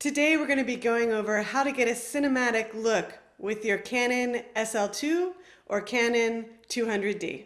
Today we're going to be going over how to get a cinematic look with your Canon SL2 or Canon 200D.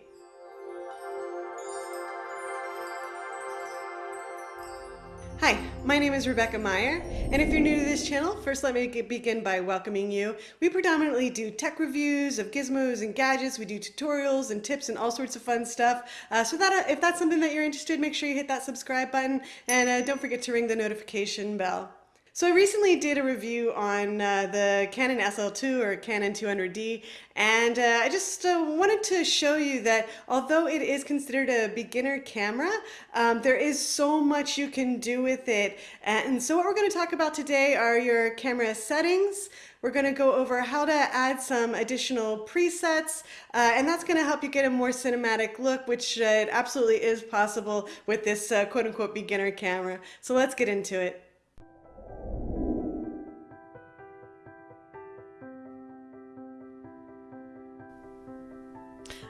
Hi, my name is Rebecca Meyer, and if you're new to this channel, first let me begin by welcoming you. We predominantly do tech reviews of gizmos and gadgets, we do tutorials and tips and all sorts of fun stuff. Uh, so that uh, if that's something that you're interested, make sure you hit that subscribe button, and uh, don't forget to ring the notification bell. So I recently did a review on uh, the Canon SL2 or Canon 200D and uh, I just uh, wanted to show you that although it is considered a beginner camera, um, there is so much you can do with it. And so what we're going to talk about today are your camera settings. We're going to go over how to add some additional presets, uh, and that's going to help you get a more cinematic look, which uh, absolutely is possible with this uh, quote-unquote beginner camera. So let's get into it.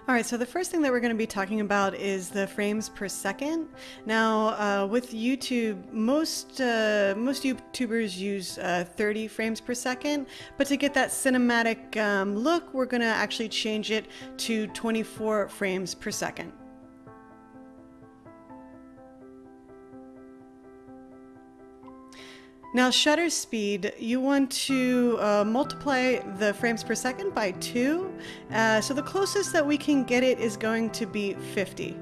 All right, so the first thing that we're going to be talking about is the frames per second. Now, uh, with YouTube, most uh, most YouTubers use uh, 30 frames per second, but to get that cinematic um, look, we're going to actually change it to 24 frames per second. Now shutter speed, you want to uh, multiply the frames per second by two. Uh, so the closest that we can get it is going to be 50.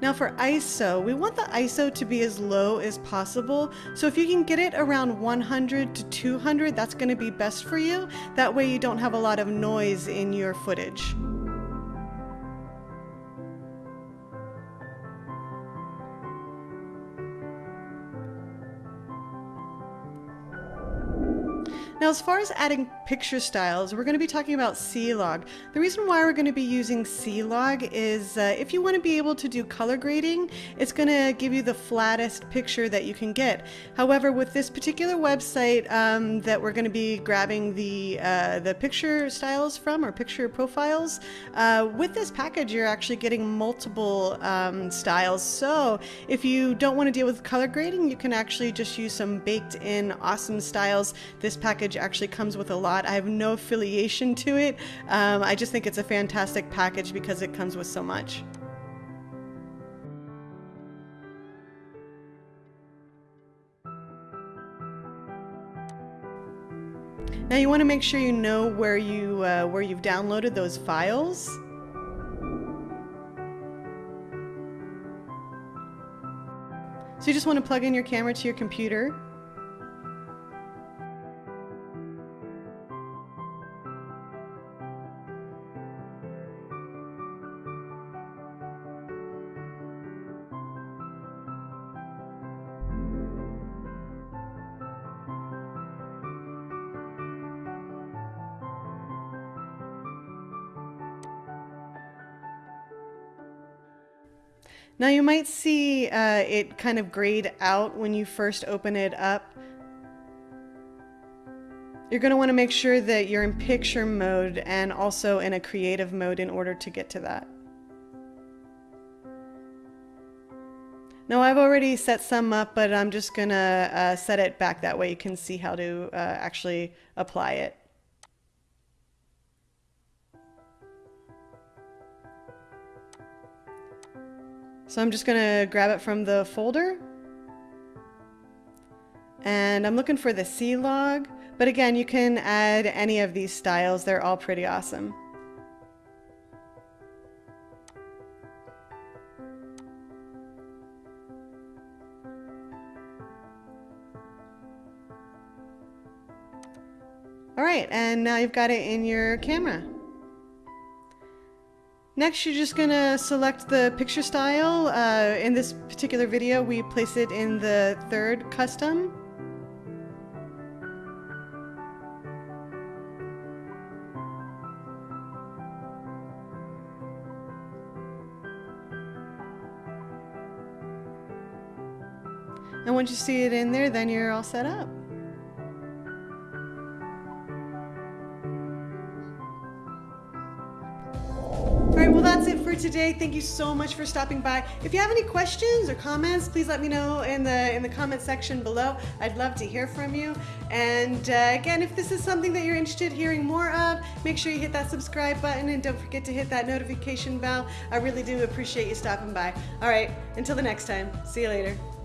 Now for ISO, we want the ISO to be as low as possible. So if you can get it around 100 to 200, that's going to be best for you. That way you don't have a lot of noise in your footage. Now, as far as adding picture styles, we're going to be talking about C-Log. The reason why we're going to be using C-Log is uh, if you want to be able to do color grading, it's going to give you the flattest picture that you can get. However, with this particular website um, that we're going to be grabbing the, uh, the picture styles from, or picture profiles, uh, with this package, you're actually getting multiple um, styles. So if you don't want to deal with color grading, you can actually just use some baked in awesome styles. This package package actually comes with a lot. I have no affiliation to it. Um, I just think it's a fantastic package because it comes with so much. Now you want to make sure you know where you uh, where you've downloaded those files. So you just want to plug in your camera to your computer Now you might see uh, it kind of grayed out when you first open it up. You're going to want to make sure that you're in picture mode and also in a creative mode in order to get to that. Now I've already set some up, but I'm just going to uh, set it back that way you can see how to uh, actually apply it. So I'm just gonna grab it from the folder. And I'm looking for the C-Log, but again, you can add any of these styles. They're all pretty awesome. All right, and now you've got it in your camera. Next, you're just gonna select the picture style. Uh, in this particular video, we place it in the third custom. And once you see it in there, then you're all set up. That's it for today. Thank you so much for stopping by. If you have any questions or comments, please let me know in the in the comment section below. I'd love to hear from you. And uh, again, if this is something that you're interested in hearing more of, make sure you hit that subscribe button and don't forget to hit that notification bell. I really do appreciate you stopping by. All right, until the next time. See you later.